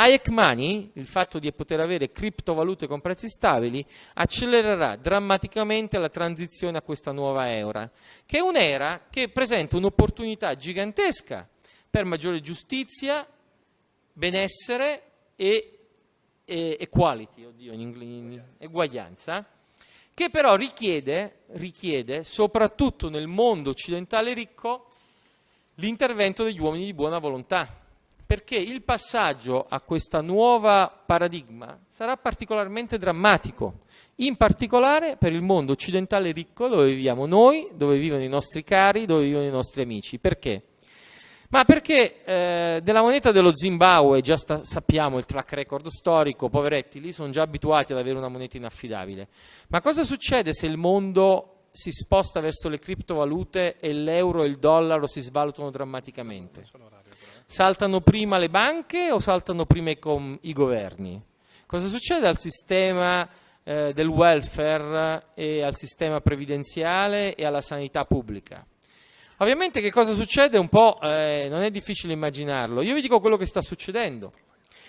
Hayek Money, il fatto di poter avere criptovalute con prezzi stabili, accelererà drammaticamente la transizione a questa nuova era, che è un'era che presenta un'opportunità gigantesca per maggiore giustizia, benessere e, e equality, oddio, in in, eguaglianza, che però richiede, richiede, soprattutto nel mondo occidentale ricco, l'intervento degli uomini di buona volontà perché il passaggio a questa nuova paradigma sarà particolarmente drammatico, in particolare per il mondo occidentale ricco dove viviamo noi, dove vivono i nostri cari, dove vivono i nostri amici. Perché? Ma perché eh, della moneta dello Zimbabwe già sta, sappiamo il track record storico, poveretti lì sono già abituati ad avere una moneta inaffidabile. Ma cosa succede se il mondo si sposta verso le criptovalute e l'euro e il dollaro si svalutano drammaticamente? Saltano prima le banche o saltano prima i, i governi? Cosa succede al sistema eh, del welfare e al sistema previdenziale e alla sanità pubblica? Ovviamente che cosa succede un po' eh, non è difficile immaginarlo. Io vi dico quello che sta succedendo.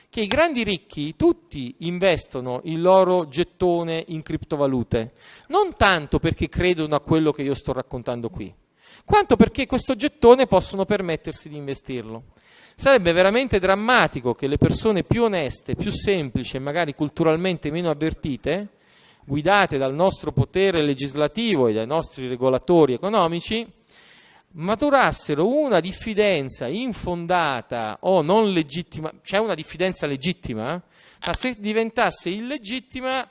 Che i grandi ricchi tutti investono il loro gettone in criptovalute, non tanto perché credono a quello che io sto raccontando qui, quanto perché questo gettone possono permettersi di investirlo. Sarebbe veramente drammatico che le persone più oneste, più semplici e magari culturalmente meno avvertite, guidate dal nostro potere legislativo e dai nostri regolatori economici, maturassero una diffidenza infondata o non legittima, c'è una diffidenza legittima, ma se diventasse illegittima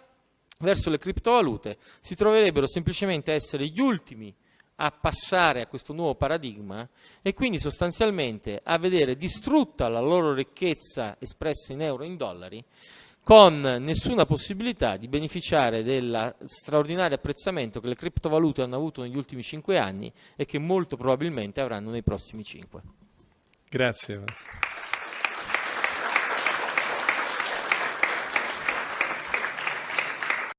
verso le criptovalute si troverebbero semplicemente a essere gli ultimi a passare a questo nuovo paradigma e quindi sostanzialmente a vedere distrutta la loro ricchezza espressa in euro e in dollari con nessuna possibilità di beneficiare del straordinario apprezzamento che le criptovalute hanno avuto negli ultimi cinque anni e che molto probabilmente avranno nei prossimi cinque. Grazie.